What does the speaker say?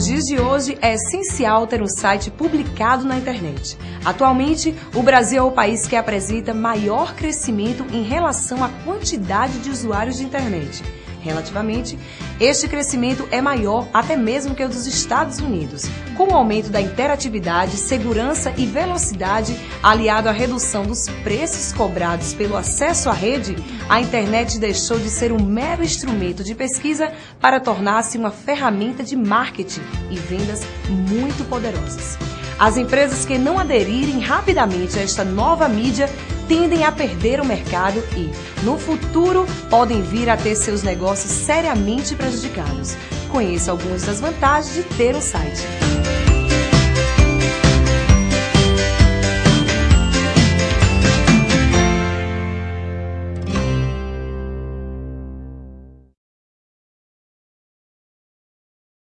Nos dias de hoje, é essencial ter um site publicado na internet. Atualmente, o Brasil é o país que apresenta maior crescimento em relação à quantidade de usuários de internet. Relativamente, este crescimento é maior até mesmo que o dos Estados Unidos. Com o aumento da interatividade, segurança e velocidade, aliado à redução dos preços cobrados pelo acesso à rede, a internet deixou de ser um mero instrumento de pesquisa para tornar-se uma ferramenta de marketing e vendas muito poderosas. As empresas que não aderirem rapidamente a esta nova mídia tendem a perder o mercado e, no futuro, podem vir a ter seus negócios seriamente prejudicados. Conheça algumas das vantagens de ter um site.